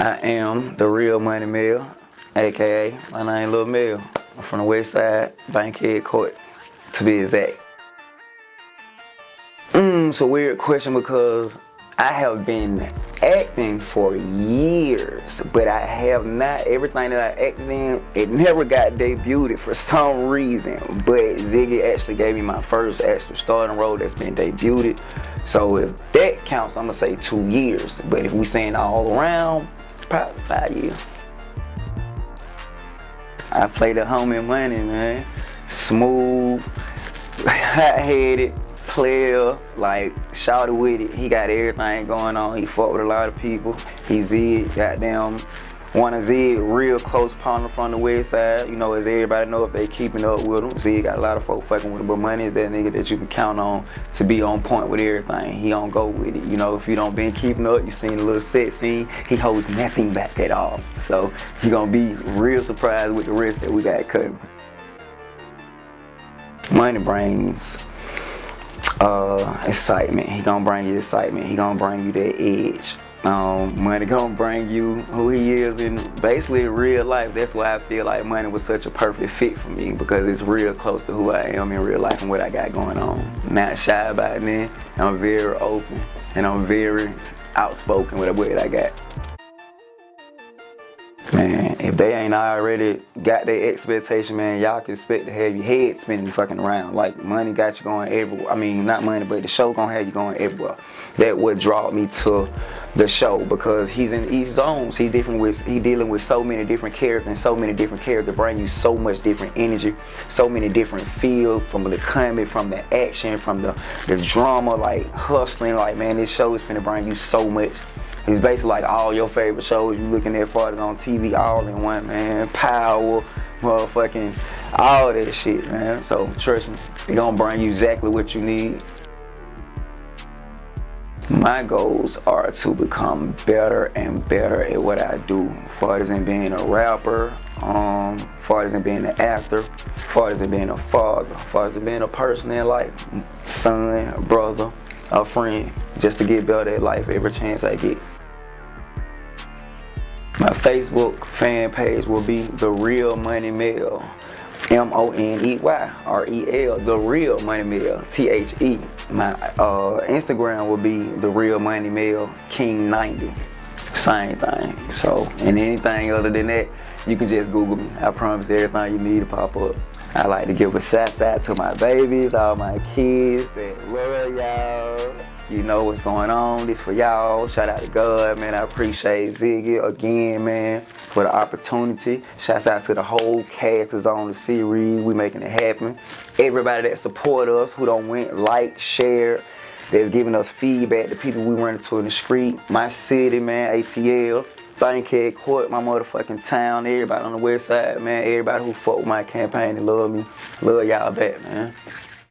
I am the real Money Mill, aka my name Lil Mill. I'm from the west side, Bankhead Court, to be exact. Mmm, it's a weird question because I have been acting for years, but I have not, everything that I acted in, it never got debuted for some reason. But Ziggy actually gave me my first actual starting role that's been debuted. So if that counts, I'm gonna say two years. But if we saying all around, five years. I played the homie money, man. Smooth, hot-headed, player, like shouted with it. He got everything going on. He fought with a lot of people. He Zed, goddamn, one of Zed real close partner from the west side. You know, as everybody know if they keeping up with him. Zed got a lot of folks fucking with him, but money is that nigga that you can count on to be on point with everything. He don't go with it. You know, if you don't been keeping up, you seen a little set scene, he holds nothing back at all. So you gonna be real surprised with the rest that we got coming. Money brings uh, excitement. He gonna bring you excitement. He gonna bring you that edge. Um, money gonna bring you who he is in basically real life. That's why I feel like money was such a perfect fit for me because it's real close to who I am in real life and what I got going on. Not shy about it, I'm very open and I'm very outspoken with what I got. Man, if they ain't already got their expectation, man, y'all can expect to have your head spinning fucking around. Like money got you going everywhere. I mean, not money, but the show gonna have you going everywhere. That would draw me to the show because he's in each zones. He's different with he dealing with so many different characters and so many different characters bring you so much different energy, so many different feel from the comedy, from the action, from the the drama, like hustling. Like man, this show is gonna bring you so much it's basically like all your favorite shows you looking at farther on TV all in one, man. Power, motherfucking, all that shit, man. So trust me, it gonna bring you exactly what you need. My goals are to become better and better at what I do. Far as in being a rapper, um, far as in being an actor, far as in being a father, far as in being a person in life, son, brother, a friend, just to get better at life every chance I get. My Facebook fan page will be The Real Money Mill. M-O-N-E-Y R-E-L, The Real Money Mill, T-H-E. My uh, Instagram will be The Real Money Mill, King 90. Same thing. So, and anything other than that, you can just Google me. I promise everything you need to pop up. I like to give a shout out to my babies, all my kids that love y'all. You know what's going on. This for y'all. Shout out to God, man. I appreciate Ziggy again, man, for the opportunity. Shout out to the whole cast that's on the series. We making it happen. Everybody that support us, who don't went, like, share, that's giving us feedback, the people we run into in the street. My city, man, ATL. Bankhead Court, my motherfucking town, everybody on the west side, man, everybody who fought with my campaign and love me, love y'all back, man.